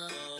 love.